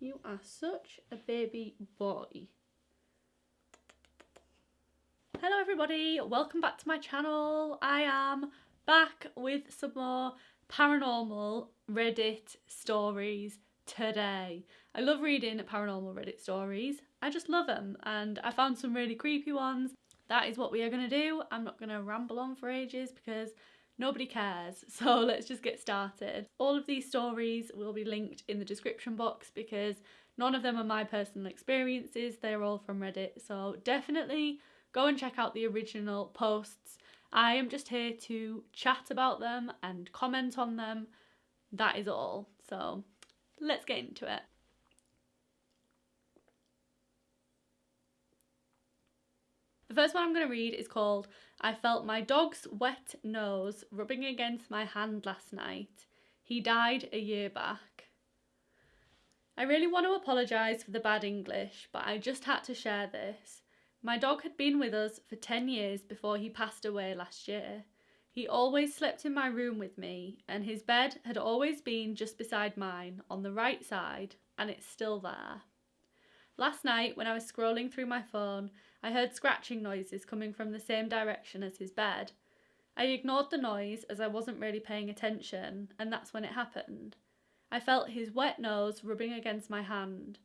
You are such a baby boy. Hello everybody, welcome back to my channel. I am back with some more paranormal Reddit stories today. I love reading paranormal Reddit stories. I just love them and I found some really creepy ones. That is what we are going to do. I'm not going to ramble on for ages because nobody cares. So let's just get started. All of these stories will be linked in the description box because none of them are my personal experiences. They're all from Reddit. So definitely go and check out the original posts. I am just here to chat about them and comment on them. That is all. So let's get into it. The first one I'm going to read is called I Felt My Dog's Wet Nose Rubbing Against My Hand Last Night. He died a year back. I really want to apologise for the bad English, but I just had to share this. My dog had been with us for 10 years before he passed away last year. He always slept in my room with me, and his bed had always been just beside mine on the right side, and it's still there. Last night, when I was scrolling through my phone, I heard scratching noises coming from the same direction as his bed. I ignored the noise as I wasn't really paying attention, and that's when it happened. I felt his wet nose rubbing against my hand.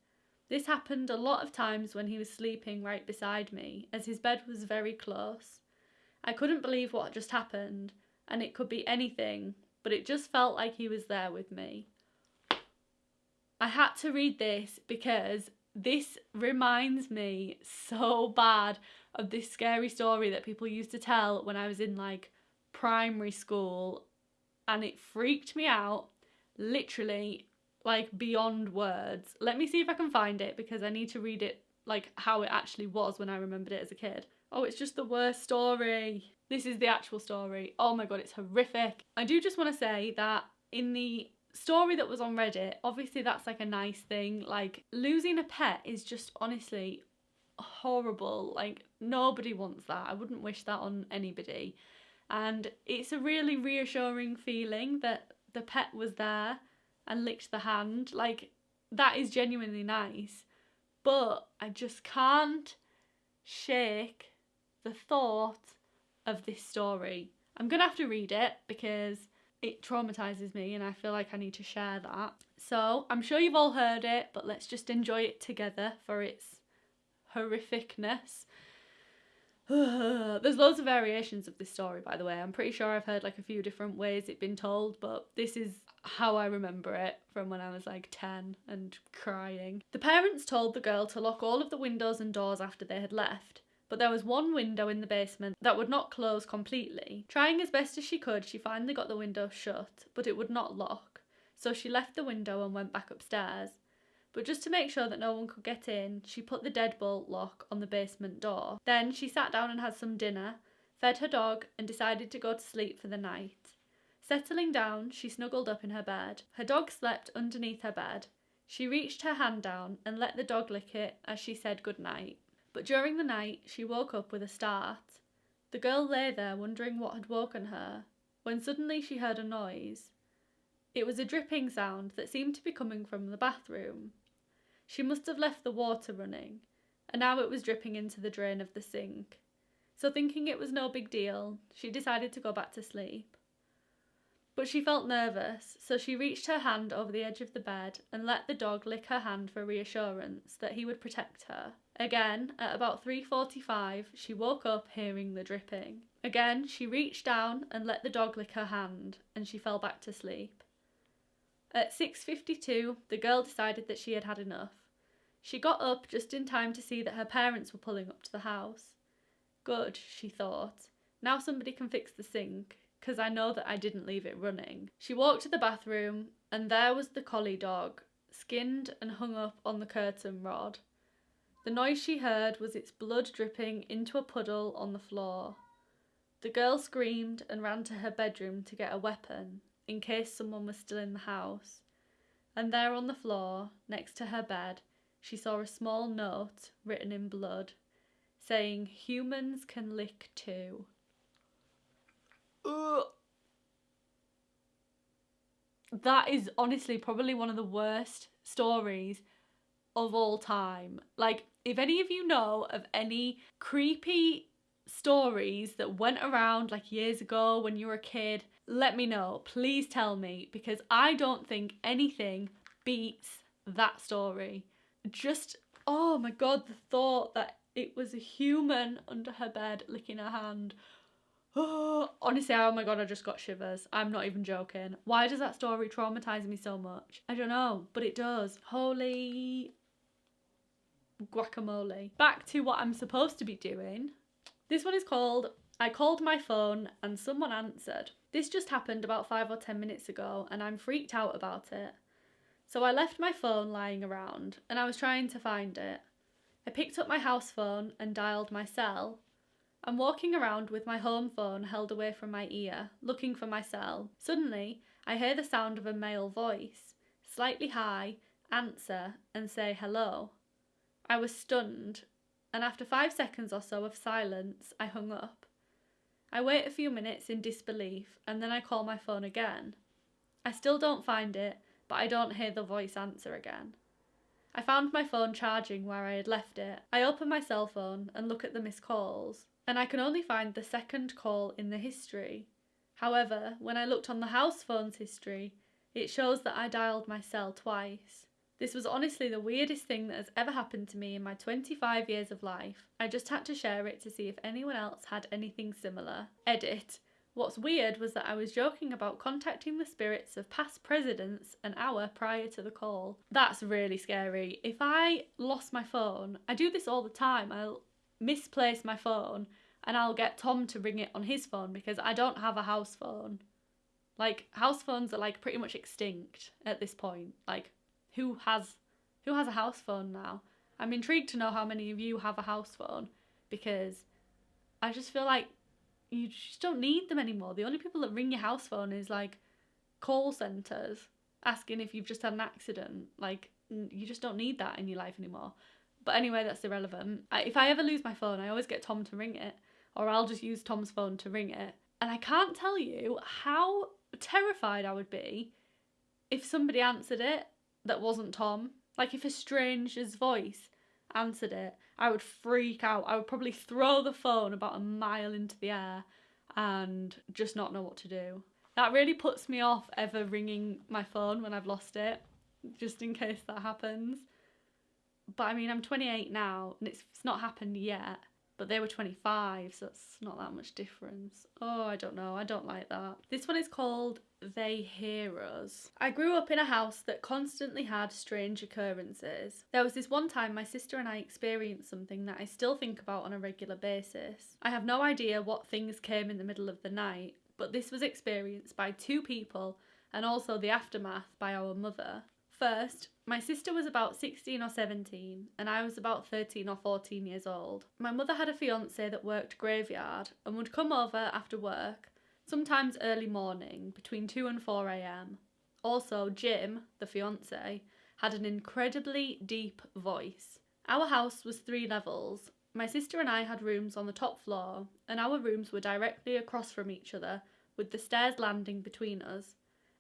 This happened a lot of times when he was sleeping right beside me, as his bed was very close. I couldn't believe what just happened, and it could be anything, but it just felt like he was there with me. I had to read this because this reminds me so bad of this scary story that people used to tell when I was in like primary school and it freaked me out literally like beyond words. Let me see if I can find it because I need to read it like how it actually was when I remembered it as a kid. Oh, it's just the worst story. This is the actual story. Oh my god, it's horrific. I do just want to say that in the story that was on Reddit, obviously that's like a nice thing. Like losing a pet is just honestly horrible. Like nobody wants that. I wouldn't wish that on anybody. And it's a really reassuring feeling that the pet was there and licked the hand. Like that is genuinely nice. But I just can't shake the thought of this story. I'm gonna have to read it because it traumatizes me and I feel like I need to share that. So I'm sure you've all heard it, but let's just enjoy it together for its horrificness. There's loads of variations of this story, by the way. I'm pretty sure I've heard like a few different ways it's been told, but this is how I remember it from when I was like 10 and crying. The parents told the girl to lock all of the windows and doors after they had left but there was one window in the basement that would not close completely. Trying as best as she could, she finally got the window shut, but it would not lock, so she left the window and went back upstairs. But just to make sure that no one could get in, she put the deadbolt lock on the basement door. Then she sat down and had some dinner, fed her dog, and decided to go to sleep for the night. Settling down, she snuggled up in her bed. Her dog slept underneath her bed. She reached her hand down and let the dog lick it as she said good night. But during the night she woke up with a start. The girl lay there wondering what had woken her, when suddenly she heard a noise. It was a dripping sound that seemed to be coming from the bathroom. She must have left the water running, and now it was dripping into the drain of the sink. So, thinking it was no big deal, she decided to go back to sleep. But she felt nervous, so she reached her hand over the edge of the bed and let the dog lick her hand for reassurance that he would protect her. Again, at about 3.45, she woke up hearing the dripping. Again, she reached down and let the dog lick her hand, and she fell back to sleep. At 6.52, the girl decided that she had had enough. She got up just in time to see that her parents were pulling up to the house. Good, she thought. Now somebody can fix the sink, because I know that I didn't leave it running. She walked to the bathroom, and there was the collie dog, skinned and hung up on the curtain rod. The noise she heard was its blood dripping into a puddle on the floor. The girl screamed and ran to her bedroom to get a weapon, in case someone was still in the house. And there on the floor, next to her bed, she saw a small note written in blood, saying, Humans can lick too. Ugh. That is honestly probably one of the worst stories of all time. Like, if any of you know of any creepy stories that went around like years ago when you were a kid, let me know. Please tell me because I don't think anything beats that story. Just, oh my god, the thought that it was a human under her bed licking her hand. Oh, honestly, oh my god, I just got shivers. I'm not even joking. Why does that story traumatize me so much? I don't know, but it does. Holy guacamole. Back to what I'm supposed to be doing. This one is called I called my phone and someone answered. This just happened about five or ten minutes ago and I'm freaked out about it. So I left my phone lying around and I was trying to find it. I picked up my house phone and dialed my cell. I'm walking around with my home phone held away from my ear, looking for my cell. Suddenly, I hear the sound of a male voice, slightly high, answer and say hello. I was stunned, and after five seconds or so of silence, I hung up. I wait a few minutes in disbelief and then I call my phone again. I still don't find it, but I don't hear the voice answer again. I found my phone charging where I had left it. I open my cell phone and look at the missed calls, and I can only find the second call in the history. However, when I looked on the house phone's history, it shows that I dialed my cell twice. This was honestly the weirdest thing that has ever happened to me in my 25 years of life. I just had to share it to see if anyone else had anything similar. Edit. What's weird was that I was joking about contacting the spirits of past presidents an hour prior to the call. That's really scary. If I lost my phone, I do this all the time. I'll misplace my phone and I'll get Tom to ring it on his phone because I don't have a house phone. Like house phones are like pretty much extinct at this point. Like who has who has a house phone now? I'm intrigued to know how many of you have a house phone because I just feel like you just don't need them anymore. The only people that ring your house phone is like call centers asking if you've just had an accident. Like you just don't need that in your life anymore. But anyway, that's irrelevant. I, if I ever lose my phone, I always get Tom to ring it, or I'll just use Tom's phone to ring it. And I can't tell you how terrified I would be if somebody answered it that wasn't Tom. Like if a stranger's voice answered it, I would freak out. I would probably throw the phone about a mile into the air and just not know what to do. That really puts me off ever ringing my phone when I've lost it, just in case that happens. But I mean, I'm 28 now and it's, it's not happened yet but they were 25, so it's not that much difference. Oh, I don't know, I don't like that. This one is called They Hear Us. I grew up in a house that constantly had strange occurrences. There was this one time my sister and I experienced something that I still think about on a regular basis. I have no idea what things came in the middle of the night, but this was experienced by two people and also the aftermath by our mother. First, my sister was about 16 or 17, and I was about 13 or 14 years old. My mother had a fiance that worked graveyard and would come over after work, sometimes early morning, between 2 and 4 am. Also, Jim, the fiance, had an incredibly deep voice. Our house was three levels. My sister and I had rooms on the top floor, and our rooms were directly across from each other, with the stairs landing between us.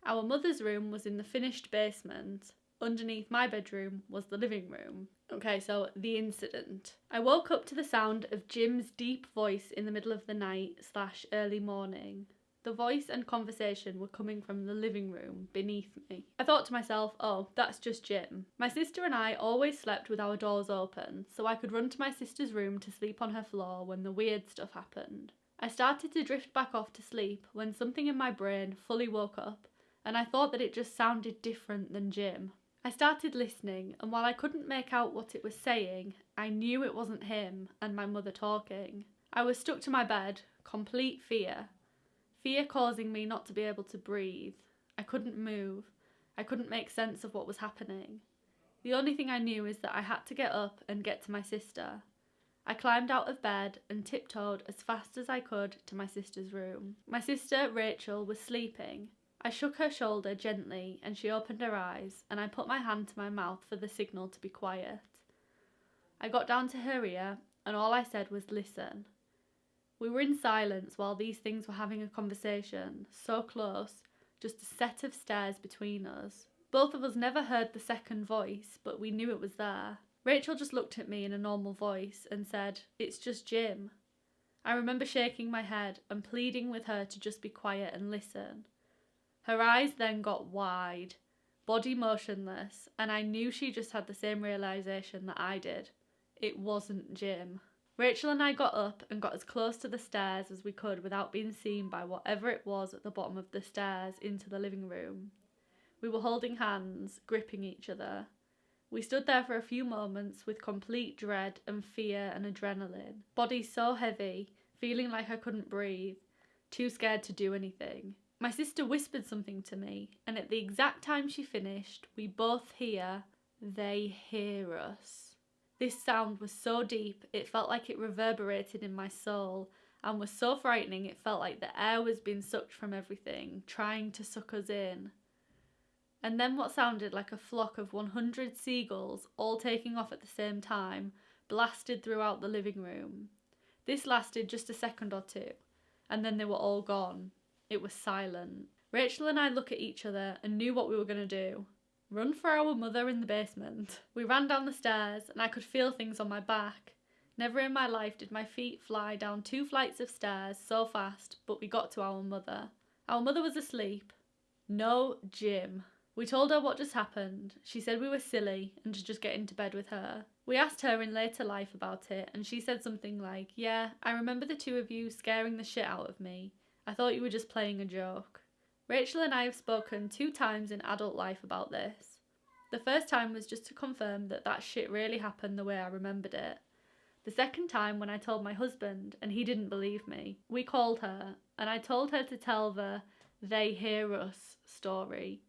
Our mother's room was in the finished basement. Underneath my bedroom was the living room. Okay, so the incident. I woke up to the sound of Jim's deep voice in the middle of the night slash early morning. The voice and conversation were coming from the living room beneath me. I thought to myself, oh, that's just Jim. My sister and I always slept with our doors open, so I could run to my sister's room to sleep on her floor when the weird stuff happened. I started to drift back off to sleep when something in my brain fully woke up and I thought that it just sounded different than Jim. I started listening, and while I couldn't make out what it was saying, I knew it wasn't him and my mother talking. I was stuck to my bed, complete fear. Fear causing me not to be able to breathe. I couldn't move. I couldn't make sense of what was happening. The only thing I knew is that I had to get up and get to my sister. I climbed out of bed and tiptoed as fast as I could to my sister's room. My sister, Rachel, was sleeping, I shook her shoulder gently and she opened her eyes, and I put my hand to my mouth for the signal to be quiet. I got down to her ear, and all I said was listen. We were in silence while these things were having a conversation, so close, just a set of stairs between us. Both of us never heard the second voice, but we knew it was there. Rachel just looked at me in a normal voice and said, It's just Jim. I remember shaking my head and pleading with her to just be quiet and listen. Her eyes then got wide, body motionless, and I knew she just had the same realization that I did. It wasn't Jim. Rachel and I got up and got as close to the stairs as we could without being seen by whatever it was at the bottom of the stairs into the living room. We were holding hands, gripping each other. We stood there for a few moments with complete dread and fear and adrenaline, body so heavy, feeling like I couldn't breathe, too scared to do anything. My sister whispered something to me, and at the exact time she finished, we both hear, they hear us. This sound was so deep, it felt like it reverberated in my soul, and was so frightening it felt like the air was being sucked from everything, trying to suck us in. And then what sounded like a flock of 100 seagulls, all taking off at the same time, blasted throughout the living room. This lasted just a second or two, and then they were all gone. It was silent. Rachel and I looked at each other and knew what we were going to do run for our mother in the basement. We ran down the stairs and I could feel things on my back. Never in my life did my feet fly down two flights of stairs so fast, but we got to our mother. Our mother was asleep. No Jim. We told her what just happened. She said we were silly and to just get into bed with her. We asked her in later life about it, and she said something like, Yeah, I remember the two of you scaring the shit out of me. I thought you were just playing a joke. Rachel and I have spoken two times in adult life about this. The first time was just to confirm that that shit really happened the way I remembered it. The second time when I told my husband and he didn't believe me. We called her and I told her to tell the they hear us story.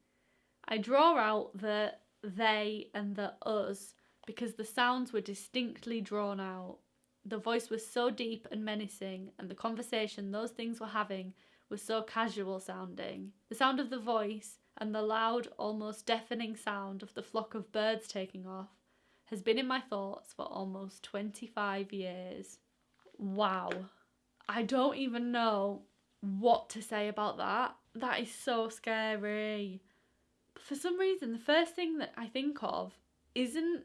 I draw out the they and the us because the sounds were distinctly drawn out. The voice was so deep and menacing, and the conversation those things were having was so casual sounding. The sound of the voice and the loud, almost deafening sound of the flock of birds taking off has been in my thoughts for almost 25 years. Wow. I don't even know what to say about that. That is so scary. But for some reason, the first thing that I think of isn't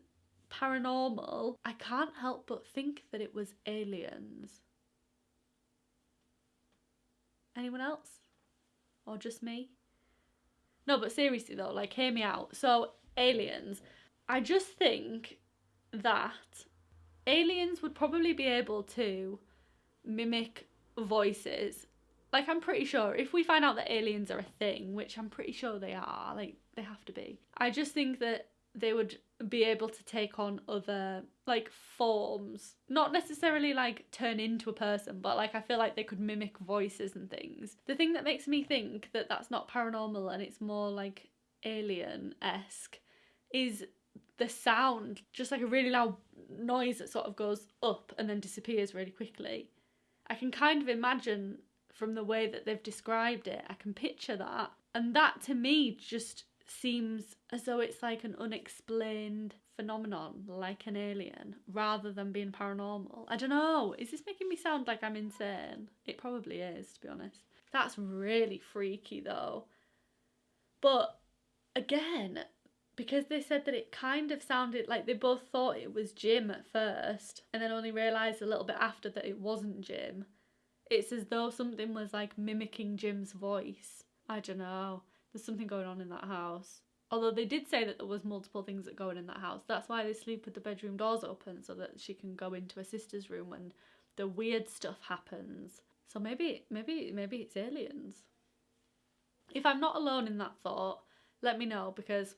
paranormal. I can't help but think that it was aliens. Anyone else? Or just me? No, but seriously though, like, hear me out. So, aliens. I just think that aliens would probably be able to mimic voices. Like, I'm pretty sure if we find out that aliens are a thing, which I'm pretty sure they are, like, they have to be, I just think that they would be able to take on other like forms. Not necessarily like turn into a person but like i feel like they could mimic voices and things. The thing that makes me think that that's not paranormal and it's more like alien-esque is the sound just like a really loud noise that sort of goes up and then disappears really quickly. I can kind of imagine from the way that they've described it i can picture that. And that to me just seems as though it's like an unexplained phenomenon, like an alien, rather than being paranormal. I don't know. Is this making me sound like I'm insane? It probably is, to be honest. That's really freaky though. But again, because they said that it kind of sounded like they both thought it was Jim at first and then only realised a little bit after that it wasn't Jim. It's as though something was like mimicking Jim's voice. I don't know. There's something going on in that house. Although they did say that there was multiple things that go on in that house. That's why they sleep with the bedroom doors open so that she can go into her sister's room when the weird stuff happens. So maybe maybe maybe it's aliens. If I'm not alone in that thought, let me know because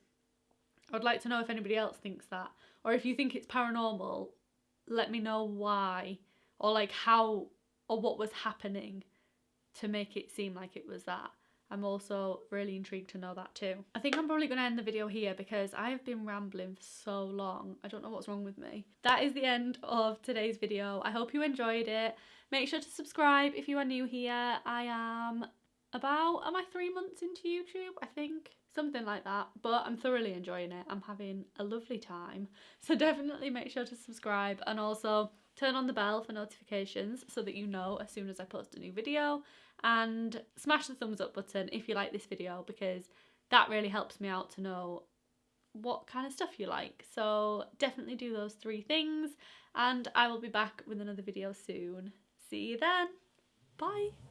I'd like to know if anybody else thinks that. Or if you think it's paranormal, let me know why or like how or what was happening to make it seem like it was that. I'm also really intrigued to know that too. I think I'm probably going to end the video here because I have been rambling for so long. I don't know what's wrong with me. That is the end of today's video. I hope you enjoyed it. Make sure to subscribe if you are new here. I am about, am I three months into YouTube? I think something like that but I'm thoroughly enjoying it I'm having a lovely time so definitely make sure to subscribe and also turn on the bell for notifications so that you know as soon as I post a new video and smash the thumbs up button if you like this video because that really helps me out to know what kind of stuff you like. So definitely do those three things and I will be back with another video soon. See you then. Bye.